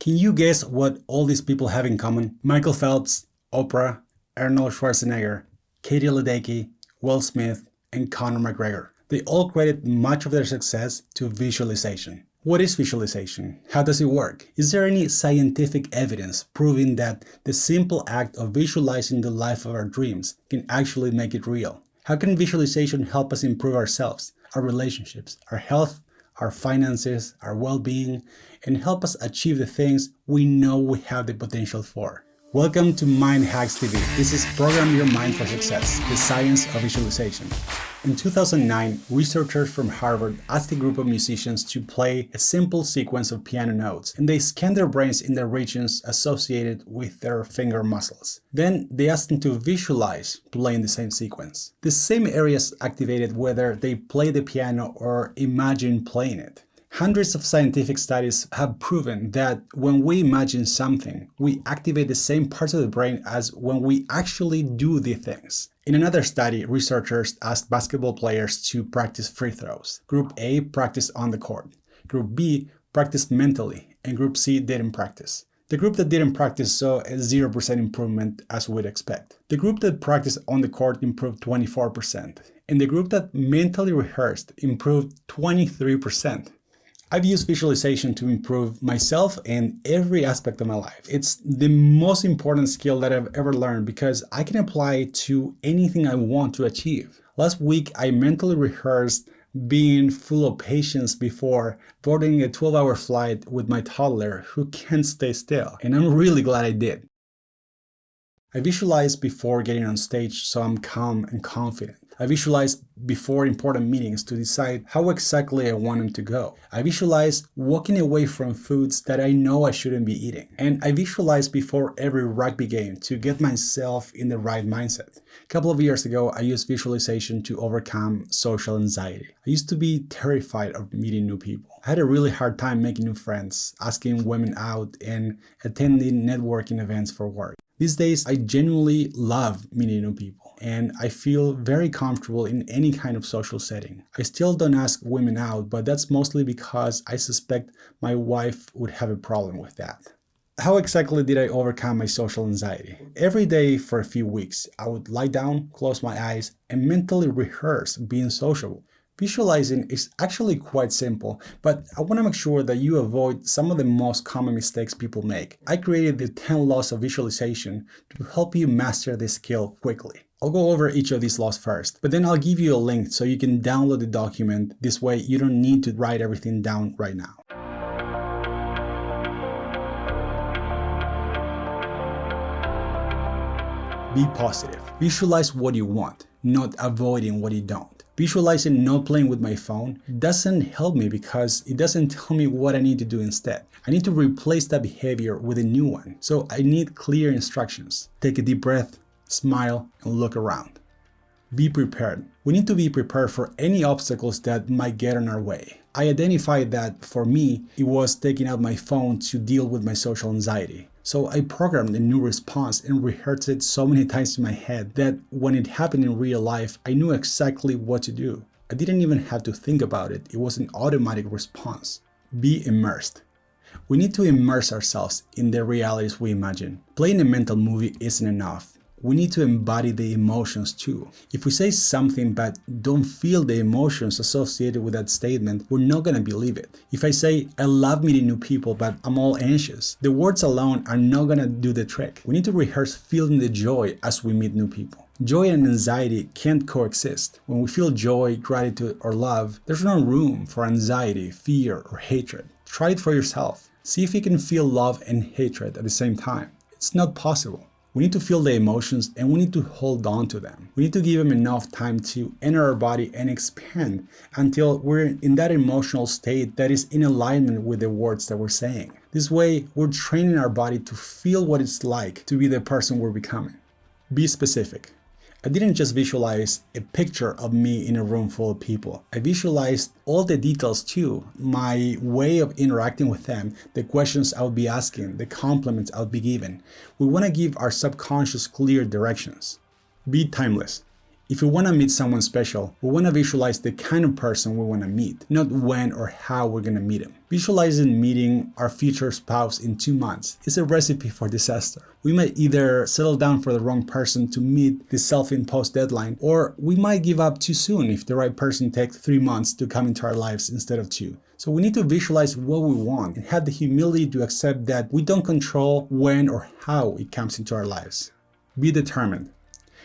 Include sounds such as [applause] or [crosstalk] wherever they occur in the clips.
Can you guess what all these people have in common? Michael Phelps, Oprah, Arnold Schwarzenegger, Katie Ledecky, Will Smith, and Conor McGregor. They all credit much of their success to visualization. What is visualization? How does it work? Is there any scientific evidence proving that the simple act of visualizing the life of our dreams can actually make it real? How can visualization help us improve ourselves, our relationships, our health, our finances, our well-being, and help us achieve the things we know we have the potential for? Welcome to Mind Hacks TV. This is Program Your Mind for Success, the science of visualization. In 2009, researchers from Harvard asked a group of musicians to play a simple sequence of piano notes, and they scanned their brains in the regions associated with their finger muscles. Then they asked them to visualize playing the same sequence. The same areas activated whether they play the piano or imagine playing it. Hundreds of scientific studies have proven that when we imagine something, we activate the same parts of the brain as when we actually do the things. In another study, researchers asked basketball players to practice free throws. Group A practiced on the court. Group B practiced mentally, and Group C didn't practice. The group that didn't practice saw a 0% improvement as we'd expect. The group that practiced on the court improved 24%, and the group that mentally rehearsed improved 23%. I've used visualization to improve myself and every aspect of my life. It's the most important skill that I've ever learned because I can apply it to anything I want to achieve. Last week, I mentally rehearsed being full of patience before boarding a 12-hour flight with my toddler who can't stay still, and I'm really glad I did. I visualize before getting on stage so I'm calm and confident. I visualize before important meetings to decide how exactly I want them to go. I visualize walking away from foods that I know I shouldn't be eating. And I visualize before every rugby game to get myself in the right mindset. A couple of years ago, I used visualization to overcome social anxiety. I used to be terrified of meeting new people. I had a really hard time making new friends, asking women out, and attending networking events for work. These days, I genuinely love meeting new people and I feel very comfortable in any kind of social setting. I still don't ask women out, but that's mostly because I suspect my wife would have a problem with that. How exactly did I overcome my social anxiety? Every day for a few weeks, I would lie down, close my eyes, and mentally rehearse being sociable. Visualizing is actually quite simple, but I want to make sure that you avoid some of the most common mistakes people make. I created the 10 laws of visualization to help you master this skill quickly. I'll go over each of these laws first, but then I'll give you a link so you can download the document. This way you don't need to write everything down right now. Be positive. Visualize what you want, not avoiding what you don't. Visualizing not playing with my phone doesn't help me because it doesn't [laughs] tell me what I need to do instead. I need to replace that behavior with a new one. So I need clear instructions. Take a deep breath, smile, and look around. Be prepared. We need to be prepared for any obstacles that might get in our way. I identified that for me, it was taking out my phone to deal with my social anxiety. So I programmed a new response and rehearsed it so many times in my head that when it happened in real life, I knew exactly what to do. I didn't even have to think about it. It was an automatic response. Be immersed. We need to immerse ourselves in the realities we imagine. Playing a mental movie isn't enough we need to embody the emotions too. If we say something but don't feel the emotions associated with that statement, we're not gonna believe it. If I say, I love meeting new people but I'm all anxious, the words alone are not gonna do the trick. We need to rehearse feeling the joy as we meet new people. Joy and anxiety can't coexist. When we feel joy, gratitude, or love, there's no room for anxiety, fear, or hatred. Try it for yourself. See if you can feel love and hatred at the same time. It's not possible. We need to feel the emotions and we need to hold on to them. We need to give them enough time to enter our body and expand until we're in that emotional state that is in alignment with the words that we're saying. This way, we're training our body to feel what it's like to be the person we're becoming. Be specific. I didn't just visualize a picture of me in a room full of people. I visualized all the details too, my way of interacting with them, the questions I would be asking, the compliments I would be giving. We want to give our subconscious clear directions. Be timeless. If we want to meet someone special, we want to visualize the kind of person we want to meet, not when or how we're going to meet him. Visualizing meeting our future spouse in two months is a recipe for disaster. We might either settle down for the wrong person to meet the self-imposed deadline, or we might give up too soon if the right person takes three months to come into our lives instead of two. So we need to visualize what we want and have the humility to accept that we don't control when or how it comes into our lives. Be determined.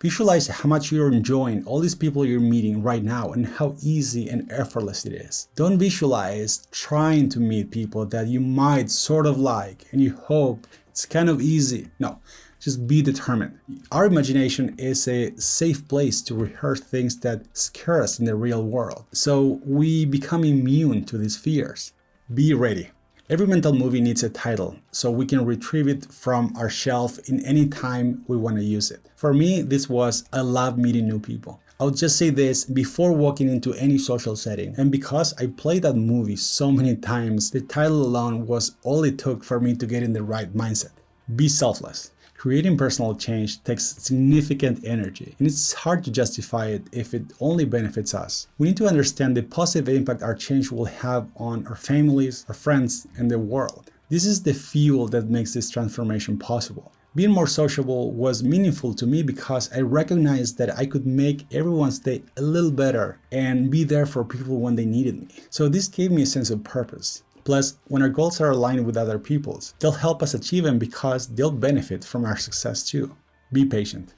Visualize how much you're enjoying all these people you're meeting right now and how easy and effortless it is. Don't visualize trying to meet people that you might sort of like and you hope it's kind of easy. No, just be determined. Our imagination is a safe place to rehearse things that scare us in the real world. So we become immune to these fears. Be ready. Every mental movie needs a title, so we can retrieve it from our shelf in any time we want to use it. For me, this was I love meeting new people. I'll just say this before walking into any social setting, and because I played that movie so many times, the title alone was all it took for me to get in the right mindset. Be selfless. Creating personal change takes significant energy, and it's hard to justify it if it only benefits us. We need to understand the positive impact our change will have on our families, our friends, and the world. This is the fuel that makes this transformation possible. Being more sociable was meaningful to me because I recognized that I could make everyone's day a little better and be there for people when they needed me. So this gave me a sense of purpose. Plus, when our goals are aligned with other people's, they'll help us achieve them because they'll benefit from our success too. Be patient.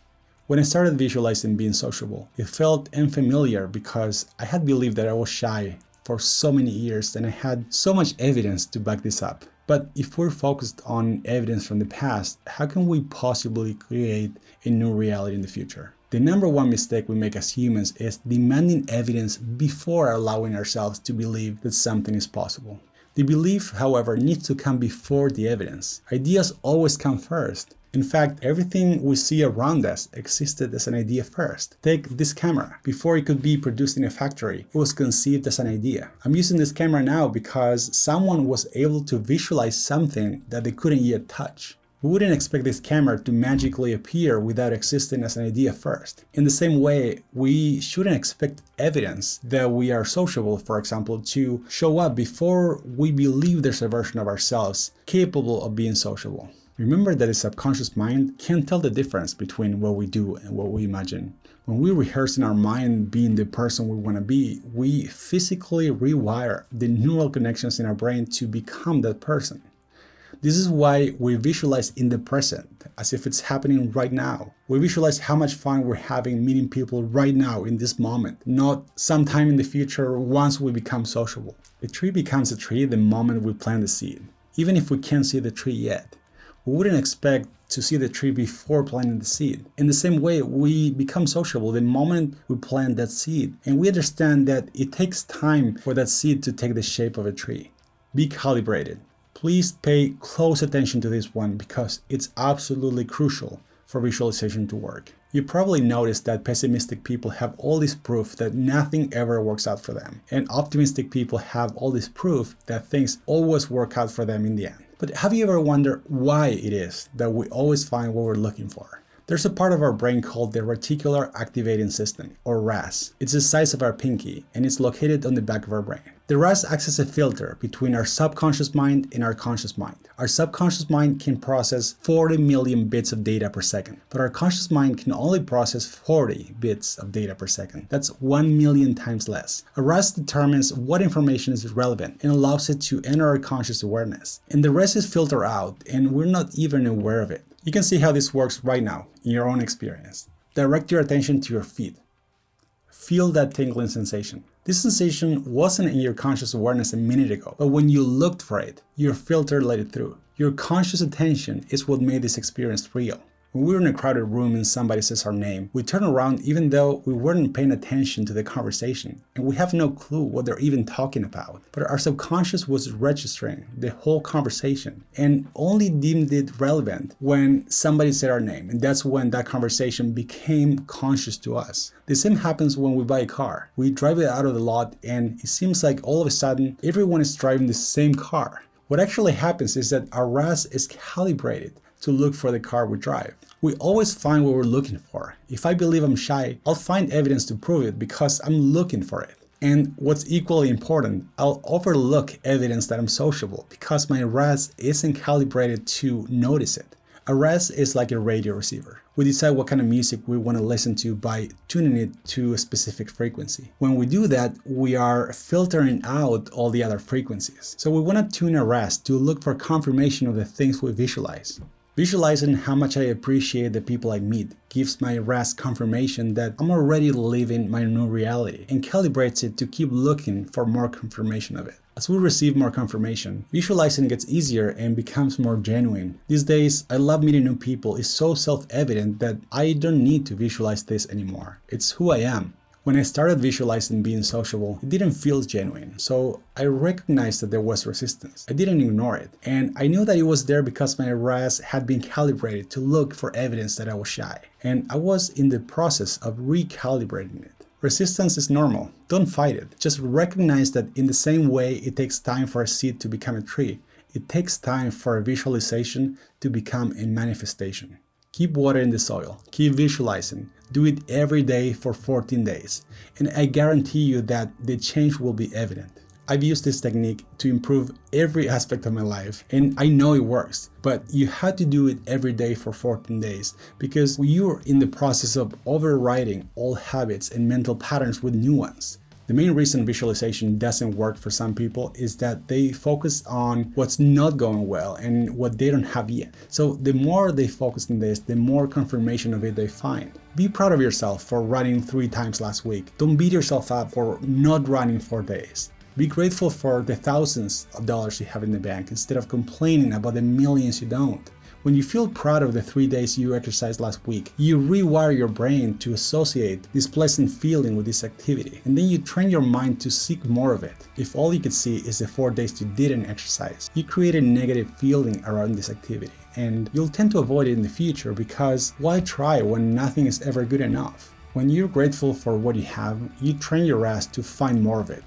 When I started visualizing being sociable, it felt unfamiliar because I had believed that I was shy for so many years and I had so much evidence to back this up. But if we're focused on evidence from the past, how can we possibly create a new reality in the future? The number one mistake we make as humans is demanding evidence before allowing ourselves to believe that something is possible. The belief, however, needs to come before the evidence. Ideas always come first. In fact, everything we see around us existed as an idea first. Take this camera. Before it could be produced in a factory, it was conceived as an idea. I'm using this camera now because someone was able to visualize something that they couldn't yet touch. We wouldn't expect this camera to magically appear without existing as an idea first. In the same way, we shouldn't expect evidence that we are sociable, for example, to show up before we believe there's a version of ourselves capable of being sociable. Remember that the subconscious mind can't tell the difference between what we do and what we imagine. When we rehearse in our mind being the person we want to be, we physically rewire the neural connections in our brain to become that person. This is why we visualize in the present, as if it's happening right now. We visualize how much fun we're having meeting people right now in this moment, not sometime in the future once we become sociable. A tree becomes a tree the moment we plant the seed, even if we can't see the tree yet. We wouldn't expect to see the tree before planting the seed. In the same way, we become sociable the moment we plant that seed, and we understand that it takes time for that seed to take the shape of a tree. Be calibrated. Please pay close attention to this one because it's absolutely crucial for visualization to work. You probably noticed that pessimistic people have all this proof that nothing ever works out for them, and optimistic people have all this proof that things always work out for them in the end. But have you ever wondered why it is that we always find what we're looking for? There's a part of our brain called the reticular activating system, or RAS. It's the size of our pinky, and it's located on the back of our brain. The RAS acts as a filter between our subconscious mind and our conscious mind. Our subconscious mind can process 40 million bits of data per second, but our conscious mind can only process 40 bits of data per second. That's 1 million times less. A RAS determines what information is relevant and allows it to enter our conscious awareness. And the rest is filtered out, and we're not even aware of it. You can see how this works right now in your own experience. Direct your attention to your feet. Feel that tingling sensation. This sensation wasn't in your conscious awareness a minute ago, but when you looked for it, your filter let it through. Your conscious attention is what made this experience real. When we're in a crowded room and somebody says our name, we turn around even though we weren't paying attention to the conversation and we have no clue what they're even talking about. But our subconscious was registering the whole conversation and only deemed it relevant when somebody said our name. And that's when that conversation became conscious to us. The same happens when we buy a car. We drive it out of the lot and it seems like all of a sudden everyone is driving the same car What actually happens is that our RAS is calibrated to look for the car we drive. We always find what we're looking for. If I believe I'm shy, I'll find evidence to prove it because I'm looking for it. And what's equally important, I'll overlook evidence that I'm sociable because my RAS isn't calibrated to notice it. A RAS is like a radio receiver. We decide what kind of music we want to listen to by tuning it to a specific frequency. When we do that, we are filtering out all the other frequencies. So we want to tune a RAS to look for confirmation of the things we visualize. Visualizing how much I appreciate the people I meet gives my RAS confirmation that I'm already living my new reality and calibrates it to keep looking for more confirmation of it. As we receive more confirmation, visualizing gets easier and becomes more genuine. These days, I love meeting new people. It's so self-evident that I don't need to visualize this anymore. It's who I am. When I started visualizing being sociable, it didn't feel genuine, so I recognized that there was resistance. I didn't ignore it, and I knew that it was there because my RAS had been calibrated to look for evidence that I was shy, and I was in the process of recalibrating it. Resistance is normal, don't fight it, just recognize that in the same way it takes time for a seed to become a tree, it takes time for a visualization to become a manifestation. Keep watering the soil, keep visualizing, do it every day for 14 days, and I guarantee you that the change will be evident. I've used this technique to improve every aspect of my life and I know it works, but you have to do it every day for 14 days because you're in the process of overriding old habits and mental patterns with new ones. The main reason visualization doesn't work for some people is that they focus on what's not going well and what they don't have yet. So the more they focus on this, the more confirmation of it they find. Be proud of yourself for running three times last week. Don't beat yourself up for not running four days. Be grateful for the thousands of dollars you have in the bank instead of complaining about the millions you don't. When you feel proud of the three days you exercised last week, you rewire your brain to associate this pleasant feeling with this activity, and then you train your mind to seek more of it. If all you could see is the four days you didn't exercise, you create a negative feeling around this activity, and you'll tend to avoid it in the future because why try when nothing is ever good enough? When you're grateful for what you have, you train your RAS to find more of it.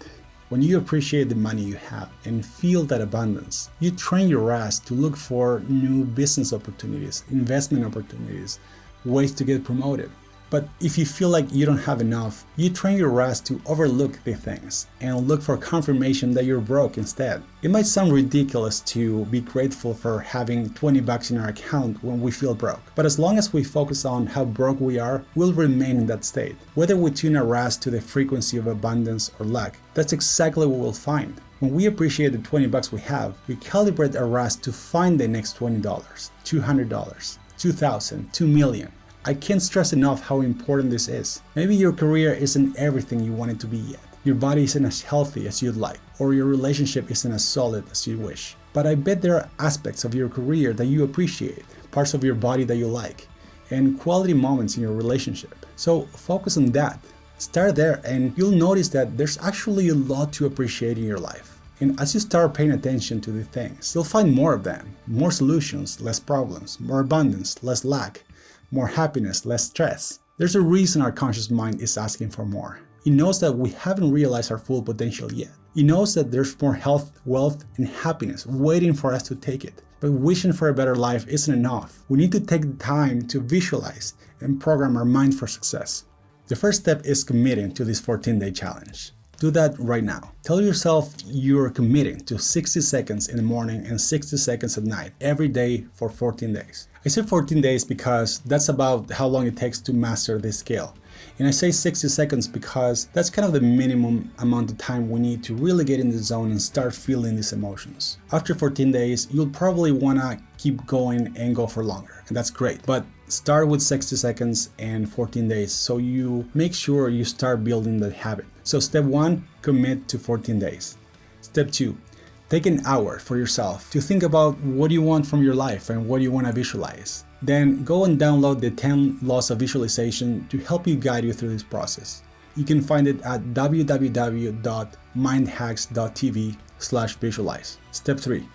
When you appreciate the money you have and feel that abundance, you train your RAS to look for new business opportunities, investment opportunities, ways to get promoted. But if you feel like you don't have enough, you train your RAS to overlook the things and look for confirmation that you're broke instead. It might sound ridiculous to be grateful for having 20 bucks in our account when we feel broke, but as long as we focus on how broke we are, we'll remain in that state. Whether we tune our RAS to the frequency of abundance or lack, that's exactly what we'll find. When we appreciate the 20 bucks we have, we calibrate our RAS to find the next $20, $200, 2000, 2 million. I can't stress enough how important this is. Maybe your career isn't everything you want it to be yet. Your body isn't as healthy as you'd like, or your relationship isn't as solid as you wish. But I bet there are aspects of your career that you appreciate, parts of your body that you like, and quality moments in your relationship. So focus on that. Start there and you'll notice that there's actually a lot to appreciate in your life. And as you start paying attention to the things, you'll find more of them, more solutions, less problems, more abundance, less lack, more happiness, less stress. There's a reason our conscious mind is asking for more. It knows that we haven't realized our full potential yet. It knows that there's more health, wealth, and happiness waiting for us to take it. But wishing for a better life isn't enough. We need to take the time to visualize and program our mind for success. The first step is committing to this 14-day challenge. Do that right now. Tell yourself you're committing to 60 seconds in the morning and 60 seconds at night every day for 14 days. I say 14 days because that's about how long it takes to master this skill. And I say 60 seconds because that's kind of the minimum amount of time we need to really get in the zone and start feeling these emotions. After 14 days, you'll probably wanna keep going and go for longer, and that's great. But start with 60 seconds and 14 days so you make sure you start building the habit. So step one, commit to 14 days. Step two, take an hour for yourself to think about what you want from your life and what you want to visualize. Then go and download the 10 laws of visualization to help you guide you through this process. You can find it at www.mindhacks.tv slash visualize. Step 3.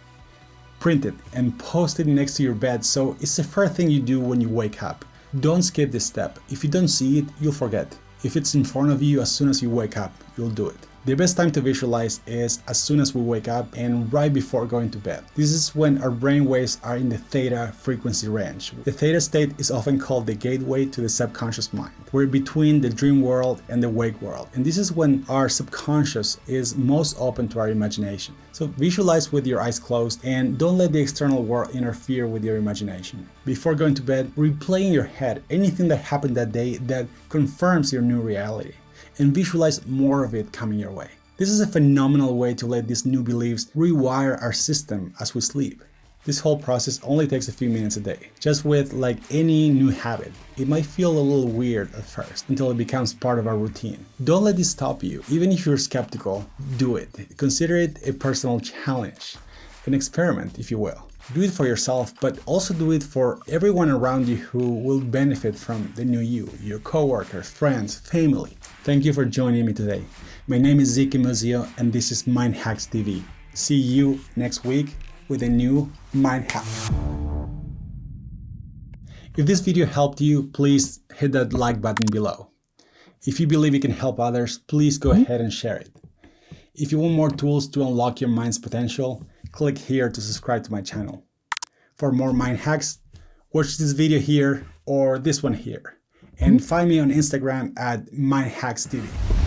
Print it and post it next to your bed so it's the first thing you do when you wake up. Don't skip this step. If you don't see it, you'll forget. If it's in front of you as soon as you wake up, you'll do it. The best time to visualize is as soon as we wake up and right before going to bed. This is when our brain waves are in the theta frequency range. The theta state is often called the gateway to the subconscious mind. We're between the dream world and the wake world. And this is when our subconscious is most open to our imagination. So visualize with your eyes closed and don't let the external world interfere with your imagination. Before going to bed, replay in your head anything that happened that day that confirms your new reality and visualize more of it coming your way. This is a phenomenal way to let these new beliefs rewire our system as we sleep. This whole process only takes a few minutes a day. Just with like any new habit, it might feel a little weird at first until it becomes part of our routine. Don't let this stop you. Even if you're skeptical, do it. Consider it a personal challenge, an experiment, if you will. Do it for yourself, but also do it for everyone around you who will benefit from the new you, your coworkers, friends, family. Thank you for joining me today. My name is Ziki Muzio and this is Mind Hacks TV. See you next week with a new Mind Hack. If this video helped you, please hit that like button below. If you believe it can help others, please go ahead and share it. If you want more tools to unlock your mind's potential, click here to subscribe to my channel. For more mind hacks, watch this video here or this one here. And hmm? find me on Instagram at mindhackstv.